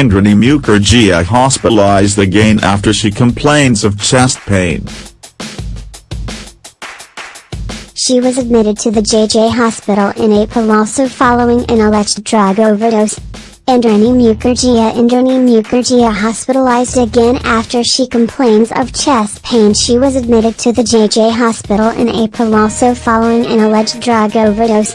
Indrani Mukherjee hospitalized again after she complains of chest pain. She was admitted to the JJ hospital in April also following an alleged drug overdose. Indrani Mukherjee Indrani Mukherjee hospitalized again after she complains of chest pain She was admitted to the JJ hospital in April also following an alleged drug overdose.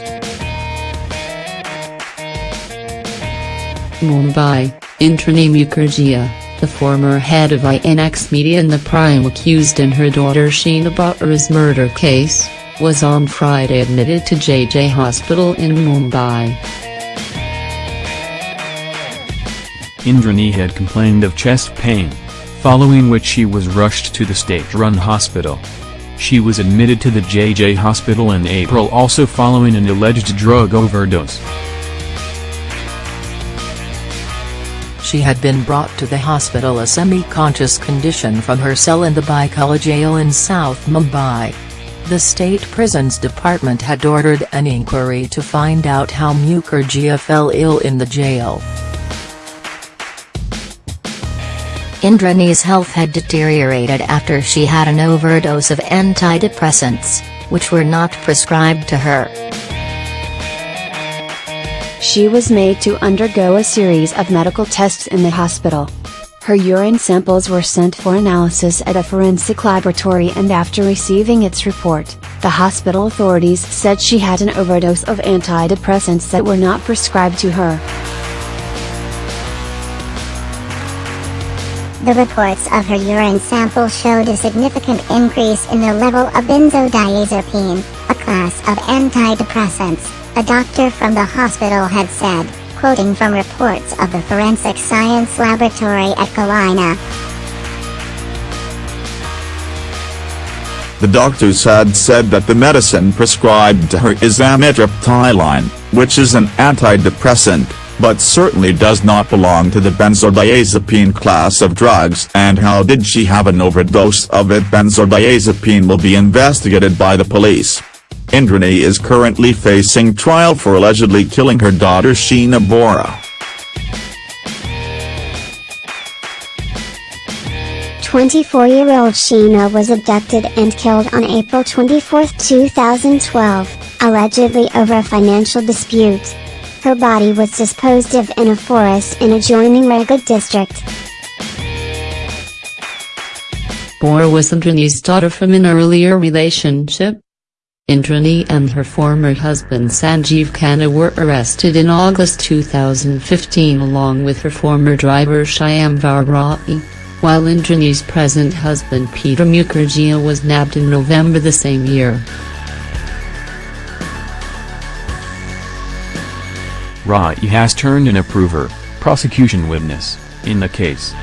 Mumbai, Indrani Mukherjee, the former head of INX Media and the prime accused in her daughter Sheena Bora's murder case, was on Friday admitted to JJ Hospital in Mumbai. Indrani had complained of chest pain, following which she was rushed to the state-run hospital. She was admitted to the JJ hospital in April also following an alleged drug overdose. She had been brought to the hospital a semi-conscious condition from her cell in the Byculla jail in South Mumbai. The state prisons department had ordered an inquiry to find out how Mukherjee fell ill in the jail. Indrani's health had deteriorated after she had an overdose of antidepressants, which were not prescribed to her. She was made to undergo a series of medical tests in the hospital. Her urine samples were sent for analysis at a forensic laboratory and after receiving its report, the hospital authorities said she had an overdose of antidepressants that were not prescribed to her. The reports of her urine sample showed a significant increase in the level of benzodiazepine, a class of antidepressants a doctor from the hospital had said, quoting from reports of the Forensic Science Laboratory at Kalina. The doctors had said that the medicine prescribed to her is amitriptyline, which is an antidepressant, but certainly does not belong to the benzodiazepine class of drugs and how did she have an overdose of it benzodiazepine will be investigated by the police. Indrani is currently facing trial for allegedly killing her daughter Sheena Bora. Twenty-four-year-old Sheena was abducted and killed on April 24, 2012, allegedly over a financial dispute. Her body was disposed of in a forest in adjoining Raigad district. Bora was Indrani's daughter from an earlier relationship. Indrani and her former husband Sanjeev Khanna were arrested in August 2015 along with her former driver Shyamvar Rai, while Indrani's present husband Peter Mukherjee was nabbed in November the same year. Rai has turned an approver, prosecution witness, in the case.